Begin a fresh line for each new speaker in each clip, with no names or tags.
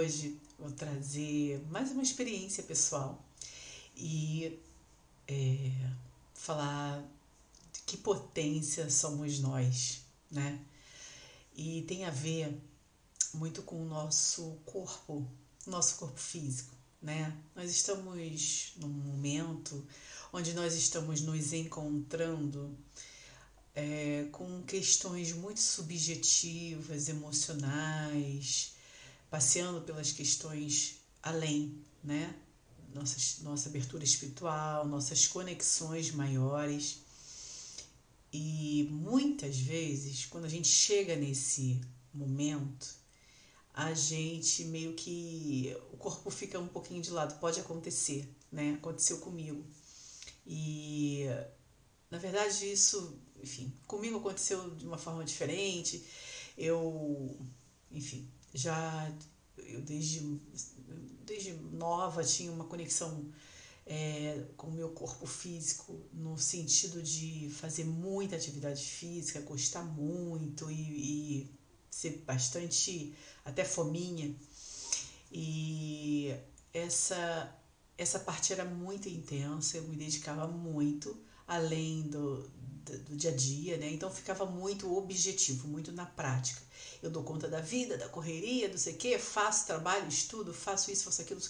Hoje vou trazer mais uma experiência pessoal e é, falar de que potência somos nós, né? E tem a ver muito com o nosso corpo, nosso corpo físico, né? Nós estamos num momento onde nós estamos nos encontrando é, com questões muito subjetivas, emocionais, passeando pelas questões além, né? Nossa, nossa abertura espiritual, nossas conexões maiores. E muitas vezes, quando a gente chega nesse momento, a gente meio que. o corpo fica um pouquinho de lado. Pode acontecer, né? Aconteceu comigo. E na verdade isso, enfim, comigo aconteceu de uma forma diferente. Eu, enfim, já eu desde, desde nova tinha uma conexão é, com o meu corpo físico no sentido de fazer muita atividade física, gostar muito e, e ser bastante até fominha. E essa essa parte era muito intensa, eu me dedicava muito, além do, do, dia a dia, né? Então ficava muito objetivo, muito na prática. Eu dou conta da vida, da correria, não sei o quê, faço trabalho, estudo, faço isso, faço aquilo,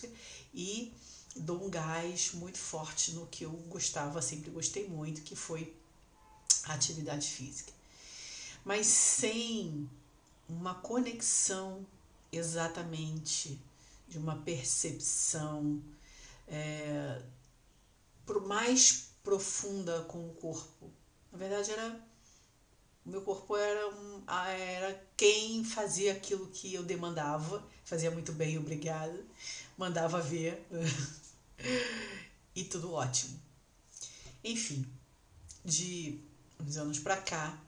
e dou um gás muito forte no que eu gostava, sempre gostei muito, que foi a atividade física. Mas sem uma conexão exatamente de uma percepção é, mais profunda com o corpo. Na verdade, era o meu corpo era, um, era quem fazia aquilo que eu demandava, fazia muito bem, obrigada, mandava ver e tudo ótimo. Enfim, de uns anos para cá,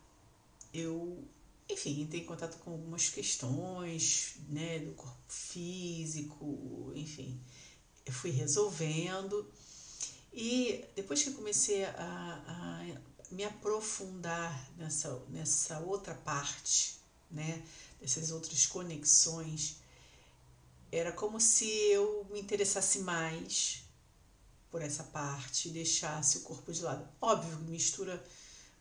eu, enfim, entrei em contato com algumas questões, né, do corpo físico, enfim, eu fui resolvendo. E depois que comecei a, a me aprofundar nessa, nessa outra parte, né? Dessas outras conexões, era como se eu me interessasse mais por essa parte e deixasse o corpo de lado. Óbvio, mistura,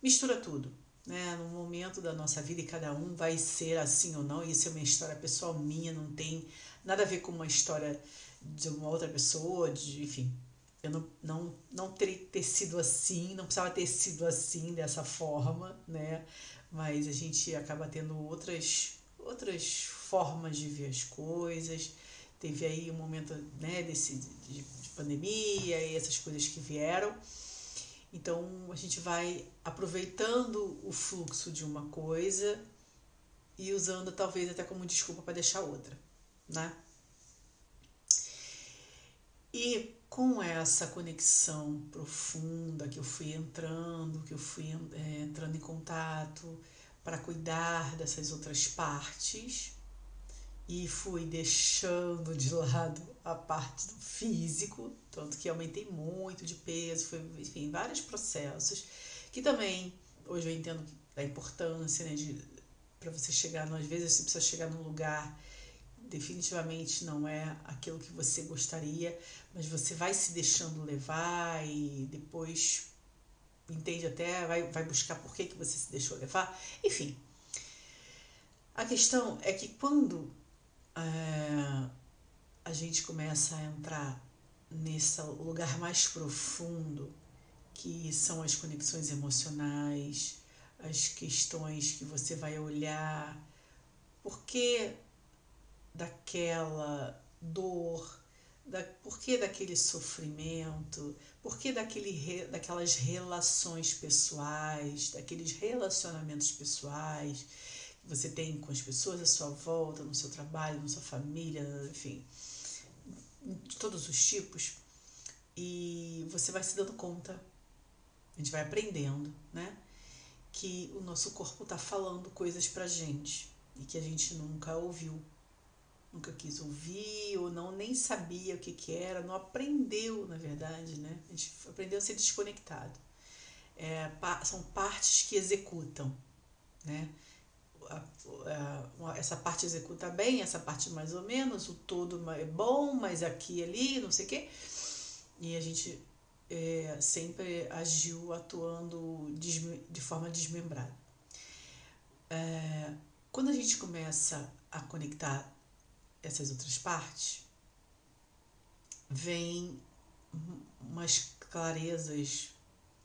mistura tudo. Né? No momento da nossa vida e cada um vai ser assim ou não, isso é uma história pessoal minha, não tem nada a ver com uma história de uma outra pessoa, de, enfim, eu não, não, não teria ter sido assim, não precisava ter sido assim, dessa forma, né? Mas a gente acaba tendo outras, outras formas de ver as coisas. Teve aí um momento né, desse, de, de pandemia e essas coisas que vieram. Então a gente vai aproveitando o fluxo de uma coisa e usando talvez até como desculpa para deixar outra, né? E com essa conexão profunda que eu fui entrando, que eu fui é, entrando em contato para cuidar dessas outras partes e fui deixando de lado a parte do físico, tanto que aumentei muito de peso, foi, enfim, vários processos que também hoje eu entendo a importância, né, de para você chegar, às vezes você precisa chegar num lugar definitivamente não é aquilo que você gostaria, mas você vai se deixando levar e depois entende até, vai, vai buscar por que, que você se deixou levar. Enfim, a questão é que quando é, a gente começa a entrar nesse lugar mais profundo, que são as conexões emocionais, as questões que você vai olhar, porque daquela dor, da, por que daquele sofrimento, por que daquele, daquelas relações pessoais, daqueles relacionamentos pessoais que você tem com as pessoas à sua volta, no seu trabalho, na sua família, enfim, de todos os tipos. E você vai se dando conta, a gente vai aprendendo, né? Que o nosso corpo está falando coisas pra gente e que a gente nunca ouviu nunca quis ouvir ou não nem sabia o que, que era, não aprendeu, na verdade, né? A gente aprendeu a ser desconectado. É, são partes que executam, né? essa parte executa bem, essa parte mais ou menos, o todo é bom, mas aqui e ali, não sei o quê. E a gente é, sempre agiu atuando de forma desmembrada. É, quando a gente começa a conectar essas outras partes, vem umas clarezas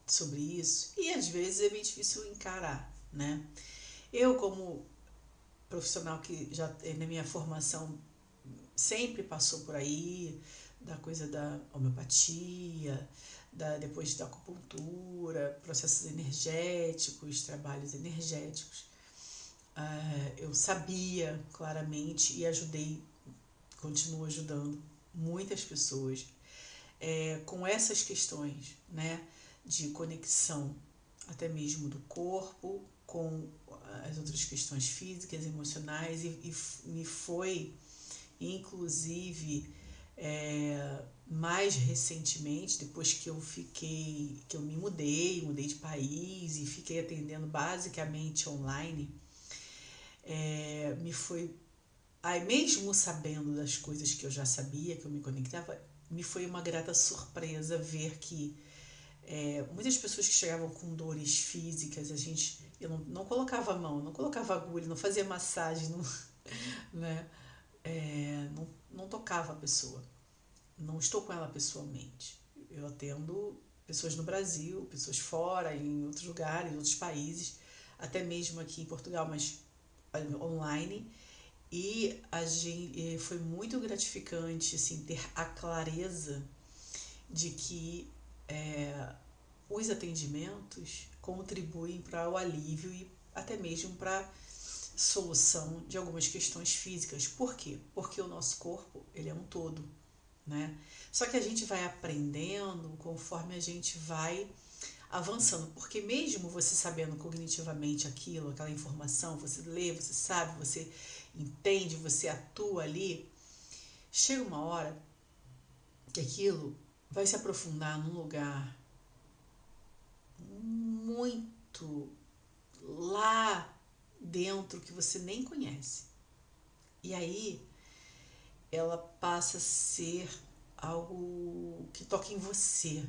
sobre isso e às vezes é bem difícil encarar, né? Eu como profissional que já eh, na minha formação sempre passou por aí da coisa da homeopatia, da, depois da acupuntura, processos energéticos, trabalhos energéticos. Uh, eu sabia claramente e ajudei, continuo ajudando muitas pessoas é, com essas questões né, de conexão, até mesmo do corpo, com as outras questões físicas, emocionais, e, e me foi, inclusive, é, mais recentemente, depois que eu fiquei, que eu me mudei, mudei de país e fiquei atendendo basicamente online, é, me foi, aí mesmo sabendo das coisas que eu já sabia, que eu me conectava, me foi uma grata surpresa ver que é, muitas pessoas que chegavam com dores físicas, a gente, eu não, não colocava a mão, não colocava agulha, não fazia massagem, não, né? É, não, não tocava a pessoa. Não estou com ela pessoalmente. Eu atendo pessoas no Brasil, pessoas fora, em outros lugares, em outros países, até mesmo aqui em Portugal, mas online. E a gente, foi muito gratificante assim, ter a clareza de que é, os atendimentos contribuem para o alívio e até mesmo para solução de algumas questões físicas. Por quê? Porque o nosso corpo ele é um todo, né? Só que a gente vai aprendendo conforme a gente vai avançando, porque mesmo você sabendo cognitivamente aquilo, aquela informação, você lê, você sabe, você entende, você atua ali, chega uma hora que aquilo vai se aprofundar num lugar muito lá dentro que você nem conhece. E aí ela passa a ser algo que toca em você,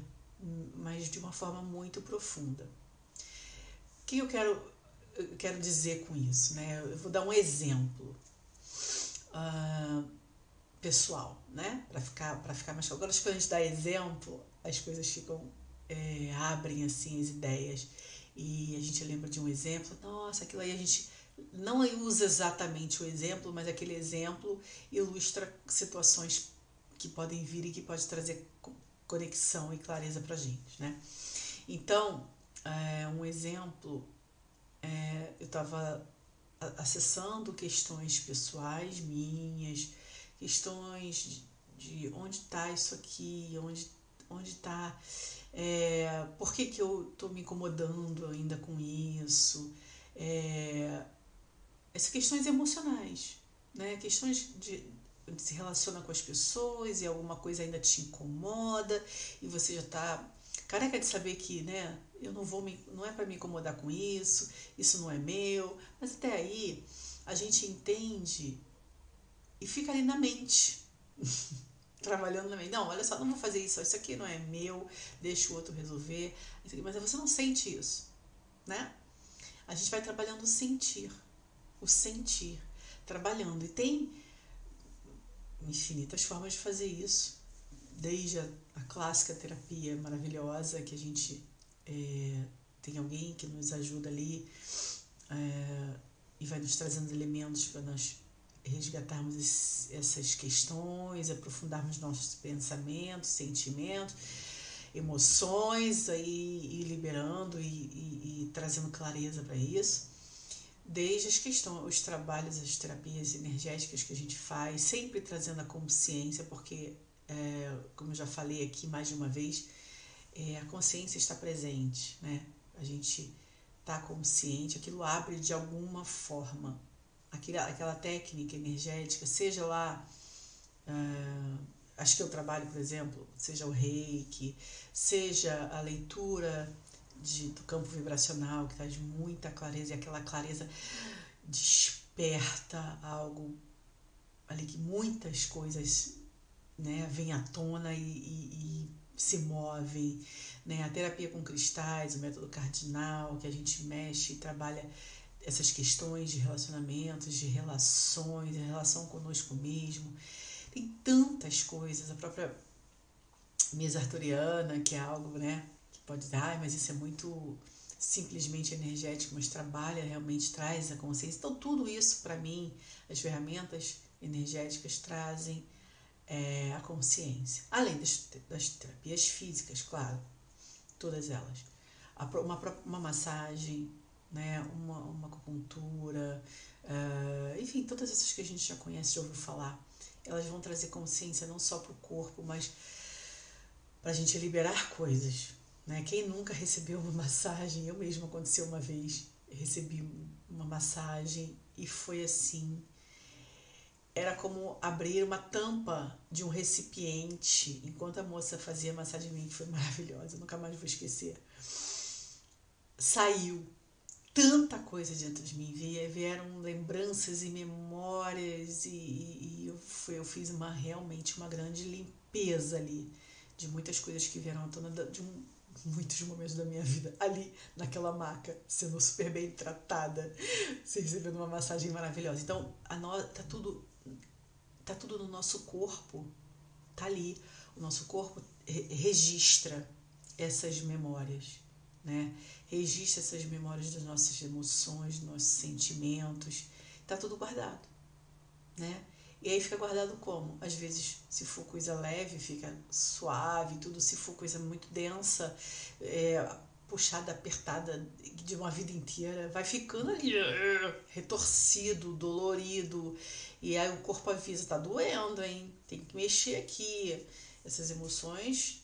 mas de uma forma muito profunda. O que eu quero, eu quero dizer com isso? Né? Eu vou dar um exemplo uh, pessoal, né? para ficar, ficar mais claro. Agora, quando a gente dá exemplo, as coisas ficam, é, abrem assim as ideias e a gente lembra de um exemplo, nossa, aquilo aí a gente não usa exatamente o exemplo, mas aquele exemplo ilustra situações que podem vir e que pode trazer conexão e clareza para gente, né? Então, é, um exemplo, é, eu estava acessando questões pessoais minhas, questões de, de onde está isso aqui, onde onde está, é, por que, que eu estou me incomodando ainda com isso, é, essas questões emocionais, né? questões de, se relaciona com as pessoas e alguma coisa ainda te incomoda e você já está careca de saber que, né, eu não vou me, não é para me incomodar com isso, isso não é meu, mas até aí a gente entende e fica ali na mente. trabalhando na mente. Não, olha só, não vou fazer isso, isso aqui não é meu, deixa o outro resolver. Mas você não sente isso, né? A gente vai trabalhando o sentir, o sentir, trabalhando. E tem infinitas formas de fazer isso, desde a, a clássica terapia maravilhosa que a gente é, tem alguém que nos ajuda ali é, e vai nos trazendo elementos para nós resgatarmos essas questões, aprofundarmos nossos pensamentos, sentimentos, emoções, aí, e liberando e, e, e trazendo clareza para isso. Desde as questões, os trabalhos, as terapias energéticas que a gente faz, sempre trazendo a consciência, porque, é, como eu já falei aqui mais de uma vez, é, a consciência está presente, né? A gente está consciente, aquilo abre de alguma forma. Aquela, aquela técnica energética, seja lá, uh, acho que eu trabalho, por exemplo, seja o reiki, seja a leitura de, do campo vibracional, que traz muita clareza, e aquela clareza desperta algo ali que muitas coisas né, vêm à tona e, e, e se movem. Né? A terapia com cristais, o método cardinal, que a gente mexe e trabalha essas questões de relacionamentos, de relações, de relação conosco mesmo. Tem tantas coisas, a própria mesa arturiana, que é algo né, que pode dar, mas isso é muito simplesmente energético, mas trabalha, realmente traz a consciência. Então, tudo isso, para mim, as ferramentas energéticas trazem é, a consciência. Além das, das terapias físicas, claro, todas elas. Uma, uma massagem, né, uma, uma acupuntura, uh, enfim, todas essas que a gente já conhece, já ouviu falar, elas vão trazer consciência não só para o corpo, mas para a gente liberar coisas. Né? Quem nunca recebeu uma massagem? Eu mesma aconteceu uma vez, recebi uma massagem e foi assim era como abrir uma tampa de um recipiente enquanto a moça fazia massagem em mim, foi maravilhosa, nunca mais vou esquecer. Saiu tanta coisa dentro de mim, vieram lembranças e memórias e, e eu, fui, eu fiz uma realmente uma grande limpeza ali de muitas coisas que vieram à tona de um, muitos momentos da minha vida ali naquela maca, sendo super bem tratada, recebendo uma massagem maravilhosa. Então, a no, tá tudo tá tudo no nosso corpo, tá ali. O nosso corpo registra essas memórias, né? Registra essas memórias das nossas emoções, dos nossos sentimentos. Tá tudo guardado, né? E aí fica guardado como? Às vezes, se for coisa leve, fica suave, tudo. Se for coisa muito densa, é, puxada, apertada de uma vida inteira, vai ficando ali retorcido, dolorido. E aí o corpo avisa, tá doendo, hein? Tem que mexer aqui. Essas emoções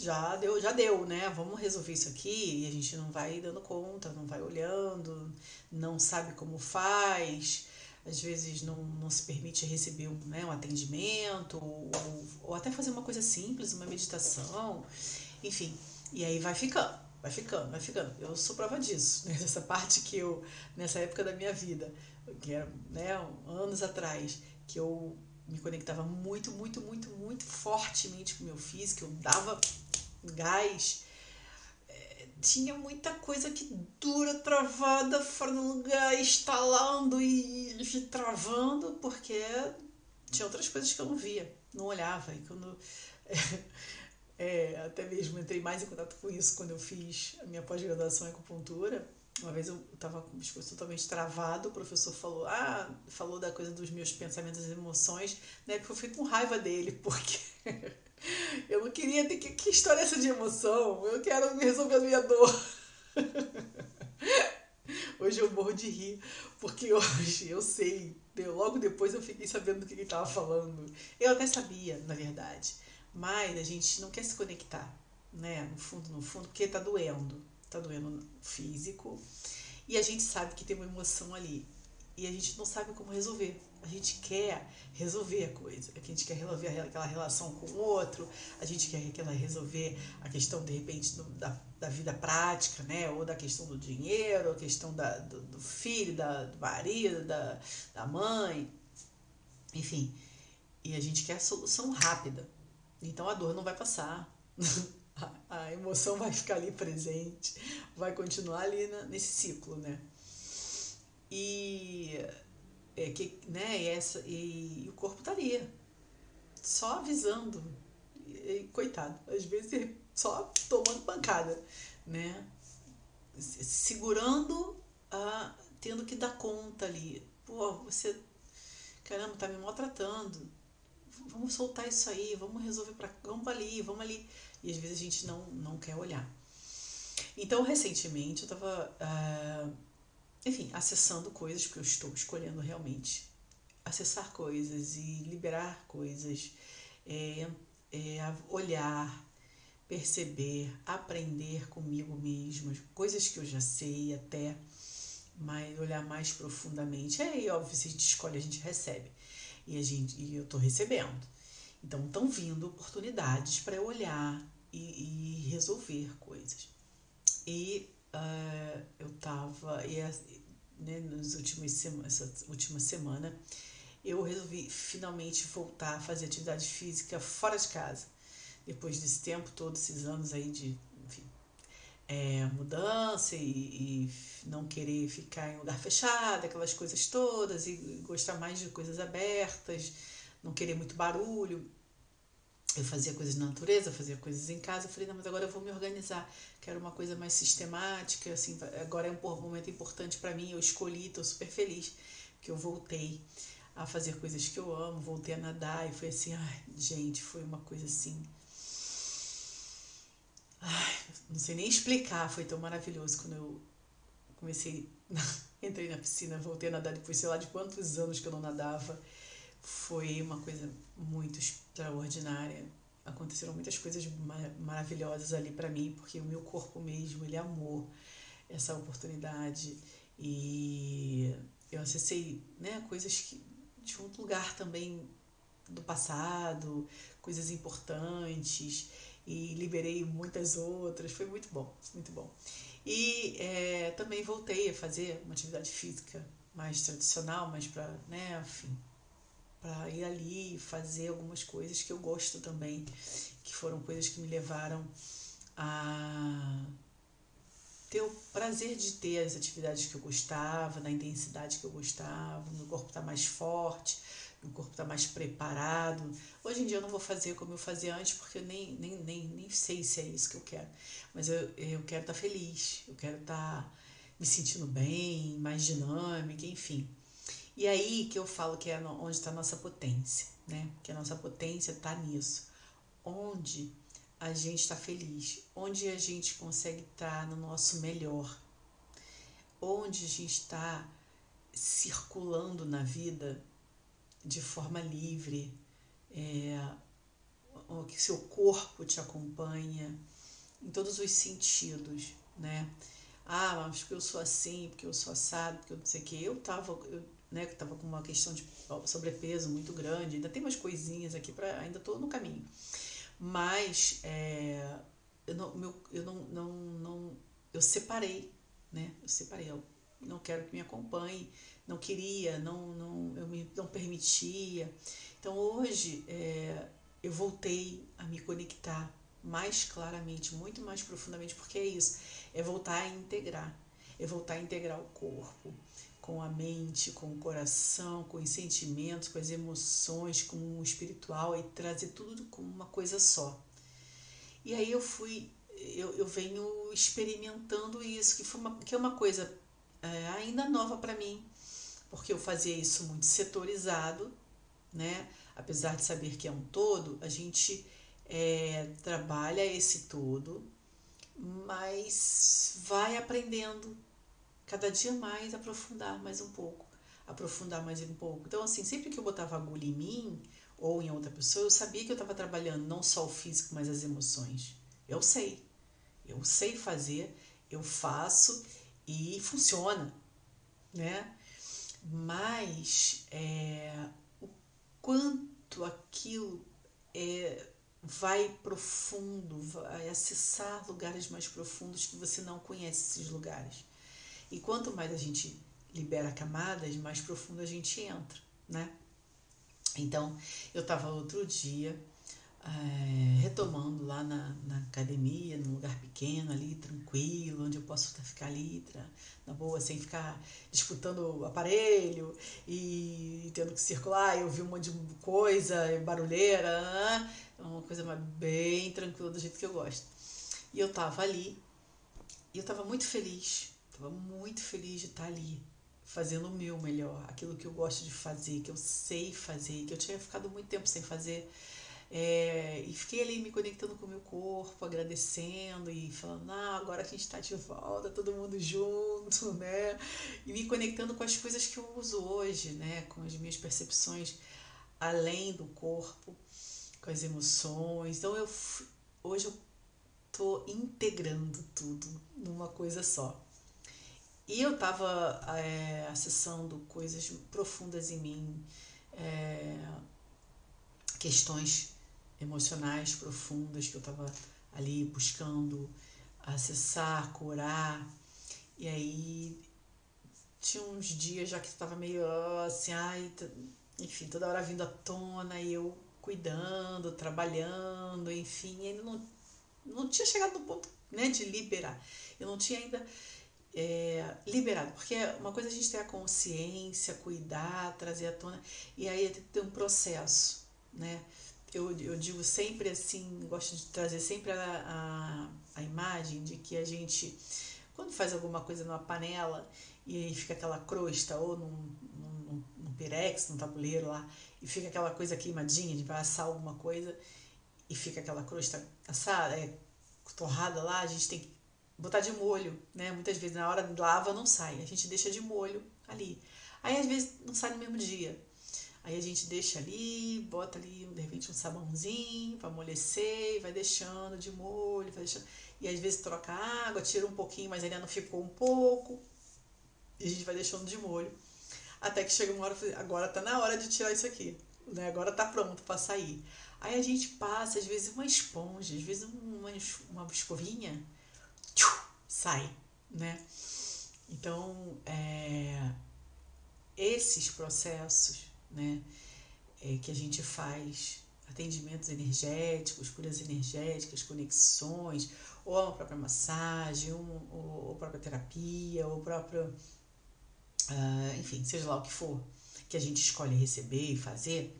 já deu, já deu, né? Vamos resolver isso aqui. E a gente não vai dando conta, não vai olhando, não sabe como faz. Às vezes não, não se permite receber um, né, um atendimento, ou, ou até fazer uma coisa simples, uma meditação, enfim. E aí vai ficando vai ficando, vai ficando. Eu sou prova disso, né? Parte que eu, nessa época da minha vida, que era né, anos atrás, que eu me conectava muito, muito, muito, muito fortemente com o meu físico, eu dava gás. É, tinha muita coisa que dura, travada, fora do lugar, instalando e, e travando, porque tinha outras coisas que eu não via, não olhava. E quando. É, até mesmo entrei mais em contato com isso quando eu fiz a minha pós-graduação em acupuntura. Uma vez eu estava com o pescoço totalmente travado, o professor falou, ah, falou da coisa dos meus pensamentos e emoções, né? Porque eu fui com raiva dele, porque eu não queria ter que. Que história é essa de emoção? Eu quero resolver a minha dor. Hoje eu morro de rir, porque hoje eu sei, logo depois eu fiquei sabendo do que ele estava falando. Eu até sabia, na verdade mas a gente não quer se conectar, né? No fundo, no fundo, porque tá doendo. Tá doendo físico. E a gente sabe que tem uma emoção ali. E a gente não sabe como resolver. A gente quer resolver a coisa. A gente quer resolver aquela relação com o outro. A gente quer resolver a questão, de repente, do, da, da vida prática, né? Ou da questão do dinheiro, a questão da, do, do filho, da, do marido, da, da mãe. Enfim. E a gente quer a solução rápida. Então a dor não vai passar. a emoção vai ficar ali presente, vai continuar ali nesse ciclo, né? E é que, né, essa, e, e o corpo tá só avisando. E, coitado, às vezes só tomando pancada, né? Segurando, a, tendo que dar conta ali. Pô, você, caramba, tá me maltratando vamos soltar isso aí, vamos resolver para vamos ali, vamos ali. E às vezes a gente não, não quer olhar. Então, recentemente, eu estava, uh, ah, enfim, acessando coisas, porque eu estou escolhendo realmente acessar coisas e liberar coisas, é, é, olhar, perceber, aprender comigo mesma, coisas que eu já sei até, mas olhar mais profundamente. É óbvio, se a gente escolhe, a gente recebe e, a gente, e eu estou recebendo. Então estão vindo oportunidades para eu olhar e, e, resolver coisas. E uh, eu estava, né, nas últimas sema, essa última semana, eu resolvi finalmente voltar a fazer atividade física fora de casa. Depois desse tempo, todos esses anos aí de é, mudança e, e, não querer ficar em lugar fechado, aquelas coisas todas, e gostar mais de coisas abertas, não querer muito barulho. Eu fazia coisas na natureza, fazia coisas em casa. Eu falei, não, mas agora eu vou me organizar. Quero uma coisa mais sistemática. Assim, agora é um momento importante para mim. Eu escolhi, estou super feliz que eu voltei a fazer coisas que eu amo, voltei a nadar e foi assim, ai, gente, foi uma coisa assim. Ai, não sei nem explicar, foi tão maravilhoso quando eu comecei, entrei na piscina, voltei a nadar depois, sei lá de quantos anos que eu não nadava. Foi uma coisa muito extraordinária. Aconteceram muitas coisas maravilhosas ali para mim, porque o meu corpo mesmo, ele amou essa oportunidade e eu acessei né, coisas que de um lugar também do passado, coisas importantes e liberei muitas outras. Foi muito bom, muito bom. E é, também voltei a fazer uma atividade física mais tradicional, mas para, né, enfim, para ir ali fazer algumas coisas que eu gosto também, que foram coisas que me levaram a ter o prazer de ter as atividades que eu gostava, na intensidade que eu gostava, meu corpo está mais forte, meu corpo está mais preparado. Hoje em dia eu não vou fazer como eu fazia antes, porque eu nem, nem, nem, nem sei se é isso que eu quero. Mas eu, eu quero estar tá feliz, eu quero estar tá me sentindo bem, mais dinâmica, enfim. E aí que eu falo que é onde está a nossa potência, né? Que a nossa potência está nisso. Onde a gente está feliz, onde a gente consegue estar tá no nosso melhor, onde a gente está circulando na vida de forma livre, é, que seu corpo te acompanha em todos os sentidos, né? Ah, mas porque eu sou assim, porque eu sou assado, porque eu não sei o que. Eu tava, eu, né, que tava com uma questão de sobrepeso muito grande, ainda tem umas coisinhas aqui para ainda tô no caminho. Mas é, eu, não, meu, eu não, não, não. Eu separei, né? Eu separei. Eu não quero que me acompanhe, não queria, não, não, eu me, não permitia. Então hoje é, eu voltei a me conectar mais claramente, muito mais profundamente, porque é isso, é voltar a integrar, é voltar a integrar o corpo, com a mente, com o coração, com os sentimentos, com as emoções, com o espiritual e trazer tudo como uma coisa só. E aí eu fui, eu, eu venho experimentando isso, que, foi uma, que é uma coisa é, ainda nova para mim, porque eu fazia isso muito setorizado, né? Apesar de saber que é um todo, a gente é, trabalha esse todo, mas vai aprendendo cada dia mais aprofundar mais um pouco, aprofundar mais um pouco. Então, assim, sempre que eu botava agulha em mim ou em outra pessoa, eu sabia que eu estava trabalhando não só o físico, mas as emoções. Eu sei, eu sei fazer, eu faço e funciona, né? Mas é, o quanto aquilo é, vai profundo, vai acessar lugares mais profundos que você não conhece esses lugares. E quanto mais a gente libera camadas, mais profundo a gente entra, né? Então, eu estava outro dia é, retomando lá na, na academia, num lugar pequeno ali, tranquilo, onde eu posso ficar ali, na boa, sem ficar disputando o aparelho e tendo que circular e ouvir um monte de coisa, barulheira, é uma coisa bem tranquila do jeito que eu gosto. E eu estava ali e eu estava muito feliz Estava muito feliz de estar ali, fazendo o meu melhor, aquilo que eu gosto de fazer, que eu sei fazer, que eu tinha ficado muito tempo sem fazer. É, e fiquei ali me conectando com o meu corpo, agradecendo e falando, ah, agora a gente está de volta, todo mundo junto, né? E me conectando com as coisas que eu uso hoje, né? Com as minhas percepções além do corpo, com as emoções. Então eu hoje eu tô integrando tudo numa coisa só. E eu estava é, acessando coisas profundas em mim, é, questões emocionais profundas que eu estava ali buscando acessar, curar. E aí tinha uns dias já que estava meio assim, ai, enfim, toda hora vindo à tona e eu cuidando, trabalhando, enfim, ainda não, não tinha chegado no ponto né, de liberar. Eu não tinha ainda é, liberado, porque uma coisa é a gente ter a consciência, cuidar, trazer à tona, e aí tem um processo, né? Eu, eu digo sempre assim, gosto de trazer sempre a, a, a imagem de que a gente, quando faz alguma coisa numa panela e fica aquela crosta, ou num, num, num pirex, num tabuleiro lá, e fica aquela coisa queimadinha, de vai assar alguma coisa, e fica aquela crosta assada, é, torrada lá, a gente tem que botar de molho, né? Muitas vezes na hora lava não sai, a gente deixa de molho ali. Aí às vezes não sai no mesmo dia. Aí a gente deixa ali, bota ali de repente um sabãozinho para amolecer, e vai deixando de molho, vai deixando. E às vezes troca água, tira um pouquinho, mas ainda não ficou um pouco. E a gente vai deixando de molho. Até que chega uma hora, agora tá na hora de tirar isso aqui. Né? Agora tá pronto para sair. Aí a gente passa, às vezes, uma esponja, às vezes uma, uma escovinha, sai, né? Então, é, esses processos, né, é, que a gente faz, atendimentos energéticos, curas energéticas, conexões, ou a própria massagem, ou, ou própria terapia, ou a própria, uh, enfim, seja lá o que for, que a gente escolhe receber e fazer,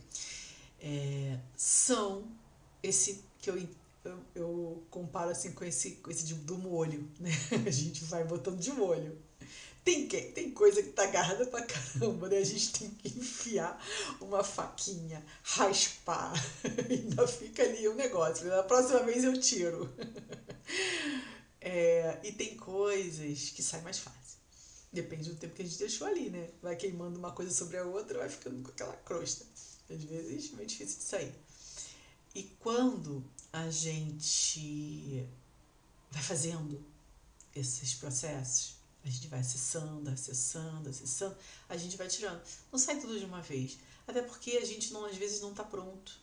é, são esse que eu eu, eu comparo assim com esse, com esse de, do molho, né? A gente vai botando de molho. Tem, tem coisa que tá agarrada pra caramba, né? A gente tem que enfiar uma faquinha, raspar, ainda fica ali o um negócio. Na próxima vez eu tiro. É, e tem coisas que saem mais fácil. Depende do tempo que a gente deixou ali, né? Vai queimando uma coisa sobre a outra, vai ficando com aquela crosta. Às vezes é meio difícil de sair. E quando a gente vai fazendo esses processos, a gente vai acessando, acessando, acessando, a gente vai tirando. Não sai tudo de uma vez. Até porque a gente não, às vezes não está pronto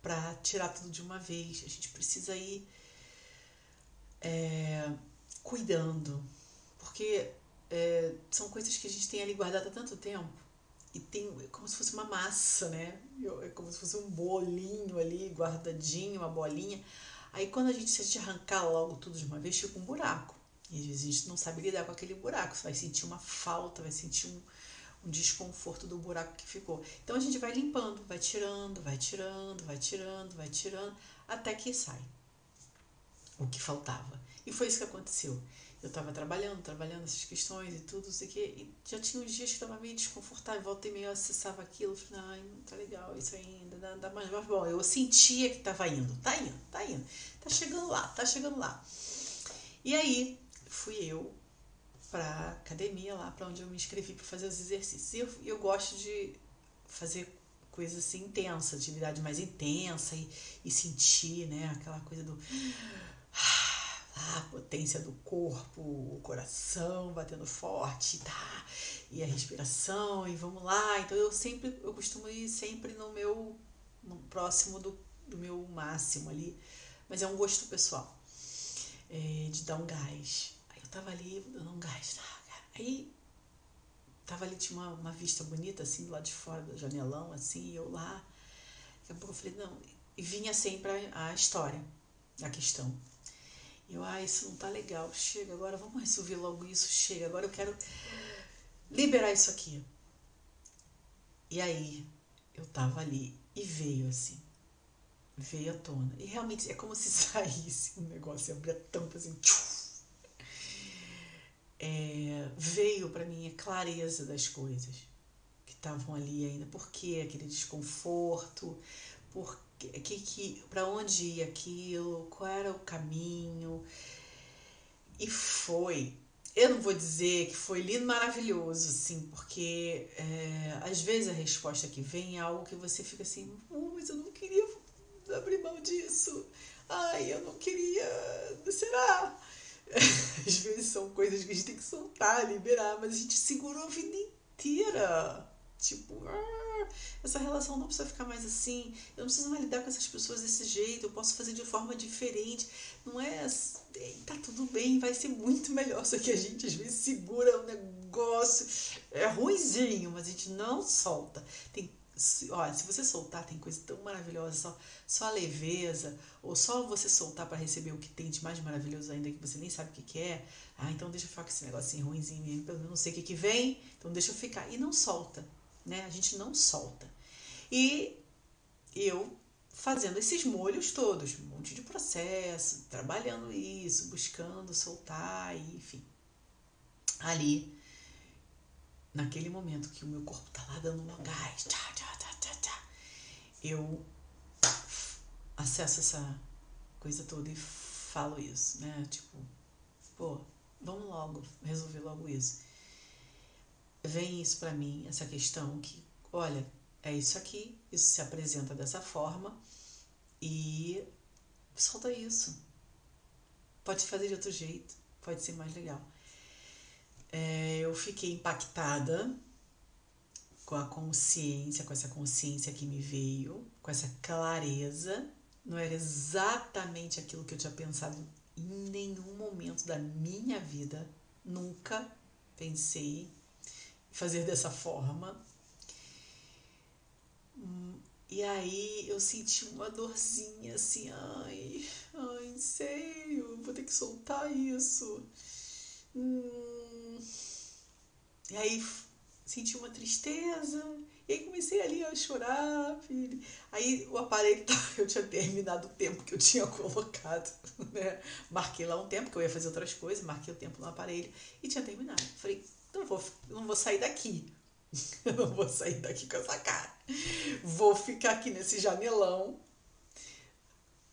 para tirar tudo de uma vez. A gente precisa ir é, cuidando. Porque é, são coisas que a gente tem ali guardado há tanto tempo e tem é como se fosse uma massa, né? É como se fosse um bolinho ali, guardadinho, uma bolinha. Aí quando a gente, se arrancar logo tudo de uma vez, fica um buraco. E às vezes a gente não sabe lidar com aquele buraco. Você vai sentir uma falta, vai sentir um, um desconforto do buraco que ficou. Então a gente vai limpando, vai tirando, vai tirando, vai tirando, vai tirando, até que sai o que faltava. E foi isso que aconteceu eu estava trabalhando, trabalhando essas questões e tudo, não sei o quê, e já tinha uns dias que estava meio desconfortável, voltei meio, acessava aquilo, falei, ai, não tá legal isso ainda, dá, dá mais, mas bom, eu sentia que estava indo, tá indo, tá indo, tá chegando lá, tá chegando lá. E aí, fui eu pra academia lá, para onde eu me inscrevi para fazer os exercícios. E eu, eu gosto de fazer coisas assim intensas, atividade mais intensa e, e sentir, né, aquela coisa do a potência do corpo, o coração batendo forte, tá? E a respiração, e vamos lá. Então eu sempre, eu costumo ir sempre no meu, no próximo do, do meu máximo ali, mas é um gosto pessoal, é, de dar um gás. Tava ali dando um gás? Aí tava ali, tinha uma, uma vista bonita assim, do lado de fora do janelão, assim, e eu lá. Daqui a pouco eu falei, não, e vinha sempre a, história, a questão eu, ah, isso não tá legal, chega, agora vamos resolver logo isso, chega, agora eu quero liberar isso aqui. E aí, eu tava ali e veio assim, veio à tona. E realmente é como se saísse um negócio, abria a tampa assim, é, veio para mim a clareza das coisas que estavam ali ainda. Por que aquele desconforto? Por que, que, para onde ia aquilo, qual era o caminho. E foi. Eu não vou dizer que foi lindo, maravilhoso, assim, porque é, às vezes a resposta que vem é algo que você fica assim, oh, mas eu não queria abrir mão disso. Ai, eu não queria. Será? Às vezes são coisas que a gente tem que soltar, liberar, mas a gente segurou a vida inteira. Tipo, ah, essa relação não precisa ficar mais assim, eu não preciso mais lidar com essas pessoas desse jeito, eu posso fazer de forma diferente. Não é. Tá tudo bem, vai ser muito melhor. Só que a gente às vezes segura um negócio é ruizinho, mas a gente não solta. Tem olha, se você soltar, tem coisa tão maravilhosa, só, só a leveza, ou só você soltar para receber o que tem de mais maravilhoso ainda, que você nem sabe o que, que é. Ah, então deixa eu ficar com esse negocinho ruimzinho mesmo, eu não sei o que, que vem, então deixa eu ficar. E não solta, né? A gente não solta. E eu fazendo esses molhos todos, um monte de processo, trabalhando isso, buscando soltar, enfim. Ali naquele momento que o meu corpo tá lá dando um gás, tchá, tchá, tchá, tchá, tchá, eu acesso essa coisa toda e falo isso, né? Tipo, pô, vamos logo resolver logo isso. Vem isso para mim, essa questão que, olha, é isso aqui, isso se apresenta dessa forma e solta isso. Pode fazer de outro jeito, pode ser mais legal é, eu fiquei impactada com a consciência, com essa consciência que me veio, com essa clareza. Não era exatamente aquilo que eu tinha pensado em nenhum momento da minha vida. Nunca pensei em fazer dessa forma. E aí eu senti uma dorzinha assim, ai, ai, sei, eu vou ter que soltar isso. Hum, e aí senti uma tristeza. E aí comecei ali a chorar, filho. Aí o aparelho, eu tinha terminado o tempo que eu tinha colocado, né? Marquei lá um tempo, que eu ia fazer outras coisas, marquei o tempo no aparelho e tinha terminado. Falei, não vou, não vou sair daqui. Eu não vou sair daqui com essa cara. Vou ficar aqui nesse janelão.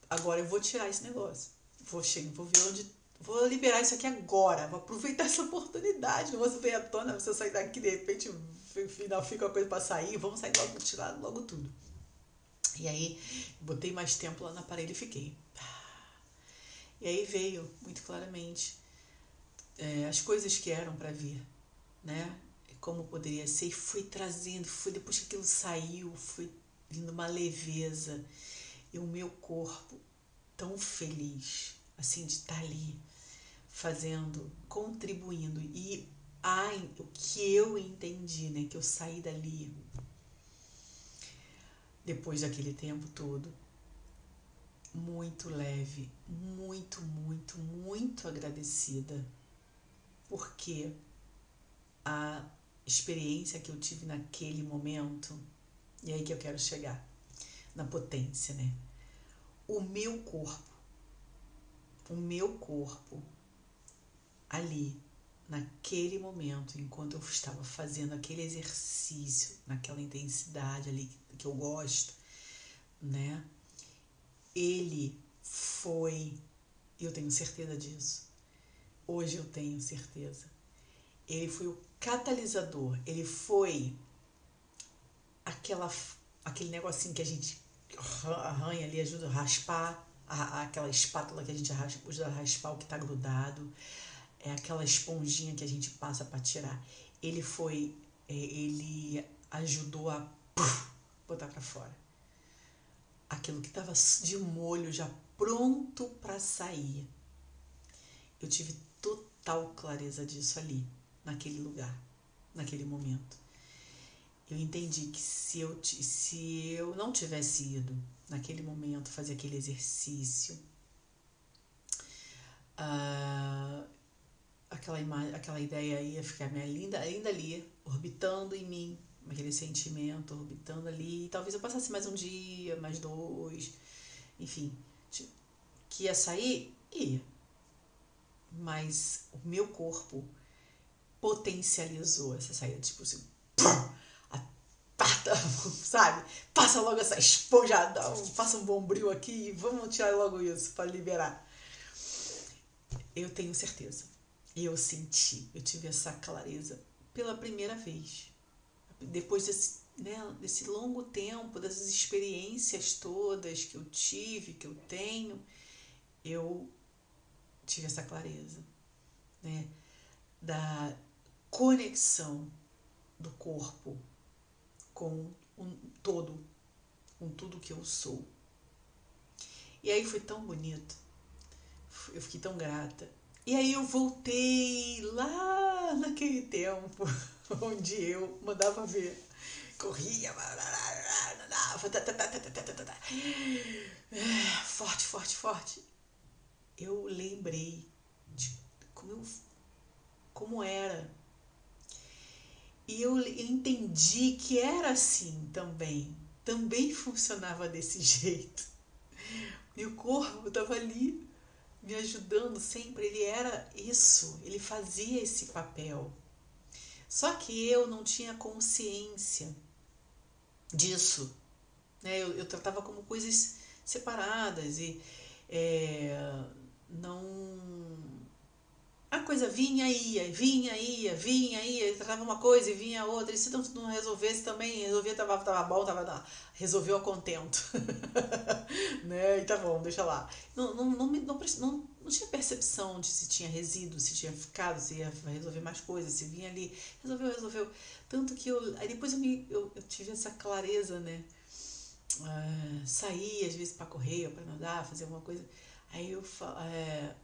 Agora eu vou tirar esse negócio. Vou, chegar, vou ver onde Vou liberar isso aqui agora, vou aproveitar essa oportunidade. Não vou ver à tona, você sair daqui, de repente, final fica uma coisa para sair, vamos sair logo, tirar logo tudo. E aí, botei mais tempo lá no aparelho e fiquei. E aí veio, muito claramente, é, as coisas que eram para vir, né? Como poderia ser, e fui trazendo, fui, depois que aquilo saiu, fui vindo uma leveza, e o meu corpo tão feliz, assim, de estar tá ali, fazendo, contribuindo. E ai, o que eu entendi, né? Que eu saí dali depois daquele tempo todo muito leve, muito, muito, muito agradecida, porque a experiência que eu tive naquele momento, e aí que eu quero chegar, na potência, né? O meu corpo, o meu corpo ali, naquele momento, enquanto eu estava fazendo aquele exercício, naquela intensidade ali que eu gosto, né? Ele foi, eu tenho certeza disso. Hoje eu tenho certeza. Ele foi o catalisador, ele foi aquela aquele negocinho que a gente arranha ali, ajuda a raspar, a, aquela espátula que a gente usa a raspar o que está grudado é aquela esponjinha que a gente passa para tirar. Ele foi, é, ele ajudou a puff, botar para fora. Aquilo que estava de molho já pronto para sair. Eu tive total clareza disso ali, naquele lugar, naquele momento. Eu entendi que se eu, se eu não tivesse ido naquele momento fazer aquele exercício, uh, aquela imagem, aquela ideia ia ficar minha linda, ainda ali, orbitando em mim, aquele sentimento orbitando ali. E talvez eu passasse mais um dia, mais dois, enfim, que ia sair, ia. Mas o meu corpo potencializou essa saída, tipo assim, aperta, sabe? Passa logo essa esponjadão, faça um bombril aqui e vamos tirar logo isso para liberar. Eu tenho certeza eu senti, eu tive essa clareza pela primeira vez. Depois desse, né, desse longo tempo, dessas experiências todas que eu tive, que eu tenho, eu tive essa clareza, né, da conexão do corpo com um todo, com tudo que eu sou. E aí foi tão bonito, eu fiquei tão grata E aí eu voltei lá naquele tempo onde eu mandava ver, corria, forte, forte, forte. Eu lembrei de como, eu, como era. E eu entendi que era assim também. Também funcionava desse jeito. Meu corpo estava ali me ajudando sempre. Ele era isso, ele fazia esse papel. Só que eu não tinha consciência disso. Né? Eu, eu tratava como coisas separadas e é, não a coisa vinha ia, vinha ia, vinha ia, tratava uma coisa e vinha outra, e se não, não resolvesse também, resolvia, tava, tava bom, tava, não, resolveu a contento. né? E tá bom, deixa lá. Não, não, não, não, não, não tinha percepção de se tinha resíduo, se tinha ficado, se ia resolver mais coisas, se vinha ali, resolveu, resolveu. Tanto que eu, aí depois eu, me, eu, eu tive essa clareza, né? Uh, sair às vezes para correr, para nadar, fazer alguma coisa. Aí eu, é,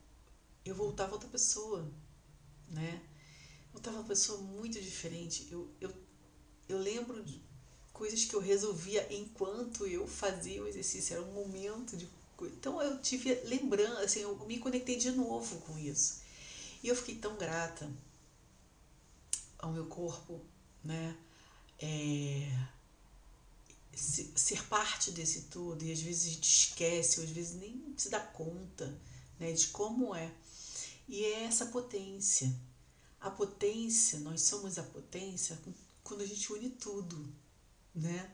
eu voltava outra pessoa, né? Voltava uma pessoa muito diferente. Eu, eu, eu lembro de coisas que eu resolvia enquanto eu fazia o exercício. Era um momento de. Então eu tive lembrando, assim, eu me conectei de novo com isso. E eu fiquei tão grata ao meu corpo, né? É, ser parte desse tudo e às vezes a gente esquece, ou às vezes nem se dá conta né, de como é. E é essa potência. A potência, nós somos a potência quando a gente une tudo, né?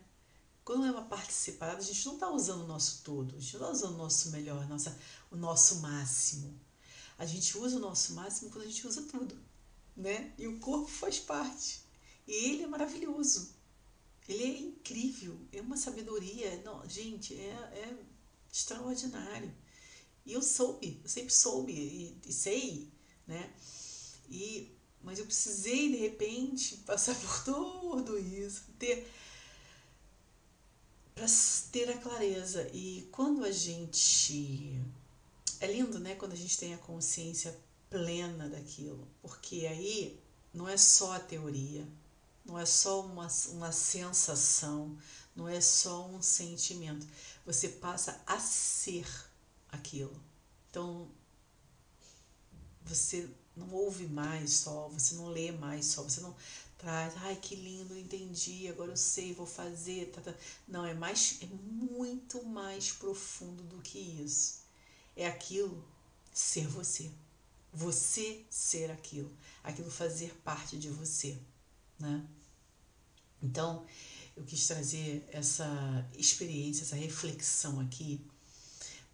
Quando é uma parte separada, a gente não está usando o nosso todo, a gente não está usando o nosso melhor, nossa, o nosso máximo. A gente usa o nosso máximo quando a gente usa tudo, né? E o corpo faz parte. E ele é maravilhoso. Ele é incrível, é uma sabedoria. Não, gente, é, é extraordinário. E eu soube, eu sempre soube e, e sei, né? E, mas eu precisei, de repente, passar por tudo isso, ter para ter a clareza. E quando a gente. É lindo, né? Quando a gente tem a consciência plena daquilo, porque aí não é só a teoria, não é só uma, uma sensação, não é só um sentimento. Você passa a ser aquilo. Então, você não ouve mais só, você não lê mais só, você não traz, ai que lindo, entendi, agora eu sei, vou fazer. Tá, tá. Não, é mais, é muito mais profundo do que isso. É aquilo ser você. Você ser aquilo. Aquilo fazer parte de você. Né? Então, eu quis trazer essa experiência, essa reflexão aqui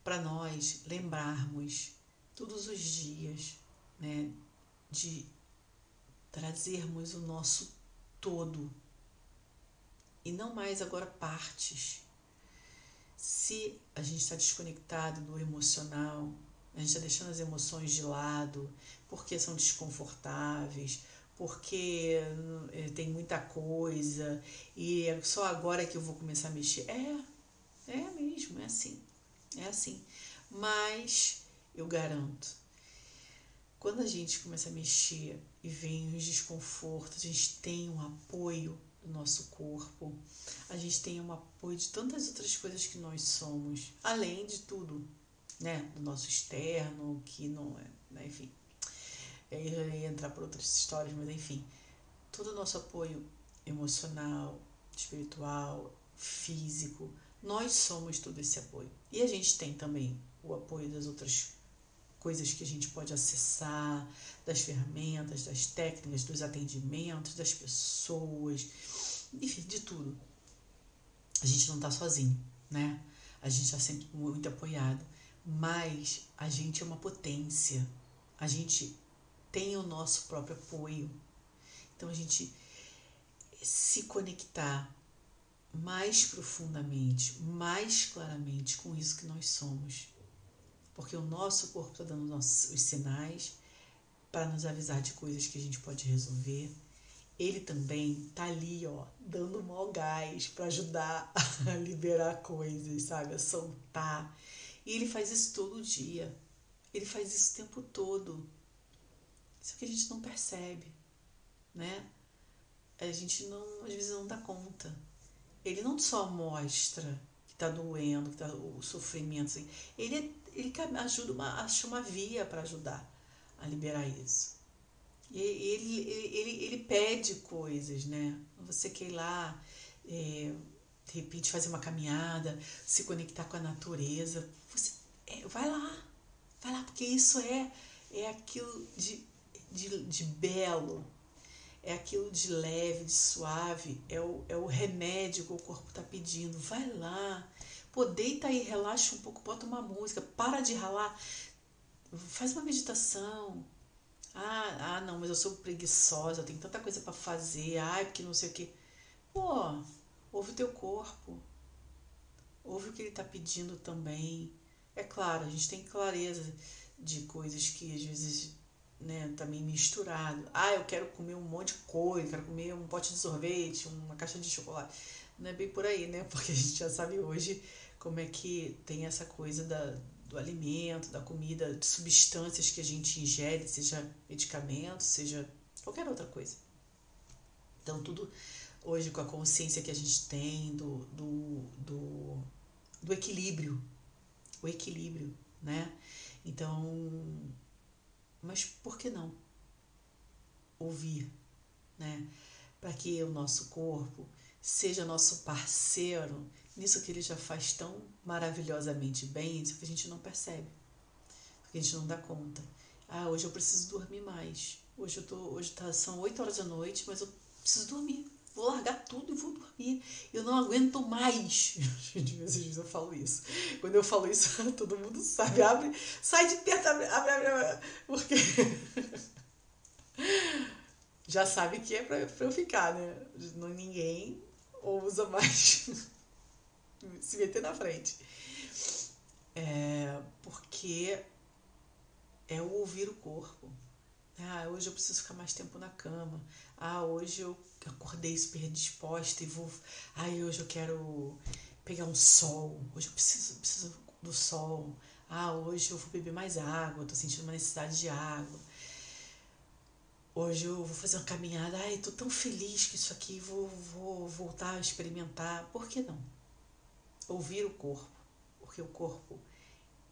para nós lembrarmos todos os dias né, de trazermos o nosso todo e não mais agora partes. Se a gente está desconectado do emocional, a gente está deixando as emoções de lado porque são desconfortáveis, porque eh, tem muita coisa e é só agora que eu vou começar a mexer. É, é mesmo, é assim. É assim. Mas eu garanto, quando a gente começa a mexer e vem os desconfortos, a gente tem um apoio do nosso corpo, a gente tem um apoio de tantas outras coisas que nós somos, além de tudo, né? Do nosso externo, que não é, né? enfim. Aí eu ia entrar por outras histórias, mas enfim. Todo o nosso apoio emocional, espiritual, físico, nós somos todo esse apoio. E a gente tem também o apoio das outras coisas que a gente pode acessar, das ferramentas, das técnicas, dos atendimentos, das pessoas, enfim, de tudo. A gente não está sozinho, né? A gente está sempre muito apoiado, mas a gente é uma potência. A gente tem o nosso próprio apoio. Então a gente se conectar mais profundamente, mais claramente com isso que nós somos. Porque o nosso corpo está dando os sinais para nos avisar de coisas que a gente pode resolver. Ele também está ali, ó, dando mó gás para ajudar a liberar coisas, sabe? A soltar. E ele faz isso todo dia. Ele faz isso o tempo todo. Só que a gente não percebe, né? A gente não, às vezes não dá conta. Ele não só mostra que está doendo, que tá o sofrimento, assim. ele, ele ajuda uma, acha uma via para ajudar a liberar isso. E ele, ele, ele, ele pede coisas, né? Você quer ir lá, é, de repente fazer uma caminhada, se conectar com a natureza. Você é, vai lá, vai lá, porque isso é, é aquilo de, de, de belo, é aquilo de leve, de suave, é o, é o remédio que o corpo está pedindo. Vai lá, pô, deita aí, relaxa um pouco, bota uma música, para de ralar, faz uma meditação. Ah, ah, não, mas eu sou preguiçosa, eu tenho tanta coisa para fazer, ai, porque não sei o que. Pô, ouve o teu corpo, ouve o que ele está pedindo também. É claro, a gente tem clareza de coisas que às vezes né, também misturado. Ah, eu quero comer um monte de coisa, quero comer um pote de sorvete, uma caixa de chocolate. Não é bem por aí, né? Porque a gente já sabe hoje como é que tem essa coisa da, do alimento, da comida, de substâncias que a gente ingere, seja medicamento, seja qualquer outra coisa. Então, tudo hoje com a consciência que a gente tem do, do, do, do equilíbrio, o equilíbrio, né? Então, mas por que não ouvir, né? Para que o nosso corpo seja nosso parceiro nisso que ele já faz tão maravilhosamente bem, isso que a gente não percebe, porque a gente não dá conta. Ah, hoje eu preciso dormir mais. Hoje eu tô, hoje tá, são 8 horas da noite, mas eu preciso dormir. Vou largar tudo e vou dormir. Eu não aguento mais. Gente, às vezes eu falo isso. Quando eu falo isso, todo mundo sabe. Abre, sai de perto, abre, abre, abre. porque. Já sabe que é pra, pra eu ficar, né? Não, ninguém ousa mais se meter na frente. É, porque é o ouvir o corpo. Ah, hoje eu preciso ficar mais tempo na cama. Ah, hoje eu acordei super disposta e vou. Ah, hoje eu quero pegar um sol. Hoje eu preciso, preciso do sol. Ah, hoje eu vou beber mais água. Tô sentindo uma necessidade de água. Hoje eu vou fazer uma caminhada. Ai, tô tão feliz que isso aqui vou, vou voltar a experimentar. Por que não? Ouvir o corpo. Porque o corpo,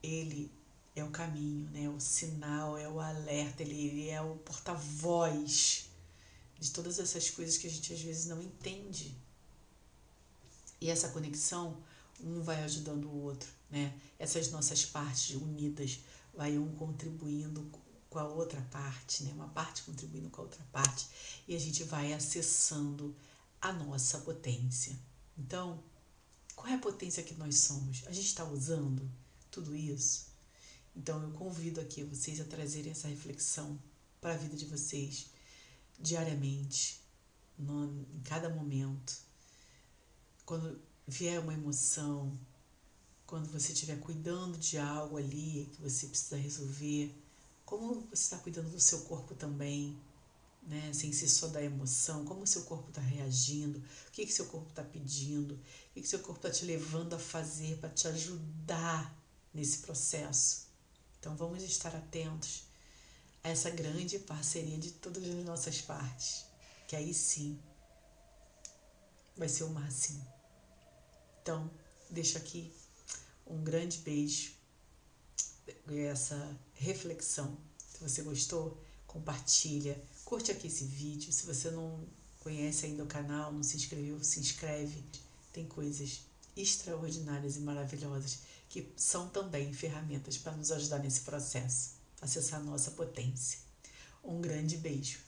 ele é o caminho, né? o sinal, é o alerta, ele é o porta-voz de todas essas coisas que a gente às vezes não entende. E essa conexão, um vai ajudando o outro, né? Essas nossas partes unidas, vai um contribuindo com a outra parte, né? Uma parte contribuindo com a outra parte, e a gente vai acessando a nossa potência. Então, qual é a potência que nós somos? A gente está usando tudo isso? Então eu convido aqui vocês a trazerem essa reflexão para a vida de vocês diariamente, no, em cada momento. Quando vier uma emoção, quando você estiver cuidando de algo ali que você precisa resolver, como você está cuidando do seu corpo também, né? sem ser só da emoção, como o seu corpo está reagindo, o que, que seu corpo está pedindo, o que, que seu corpo está te levando a fazer para te ajudar nesse processo. Então vamos estar atentos essa grande parceria de todas as nossas partes, que aí sim vai ser o máximo. Então, deixo aqui um grande beijo e essa reflexão. Se você gostou, compartilha, curte aqui esse vídeo. Se você não conhece ainda o canal, não se inscreveu, se inscreve. Tem coisas extraordinárias e maravilhosas que são também ferramentas para nos ajudar nesse processo, acessar nossa potência. Um grande beijo.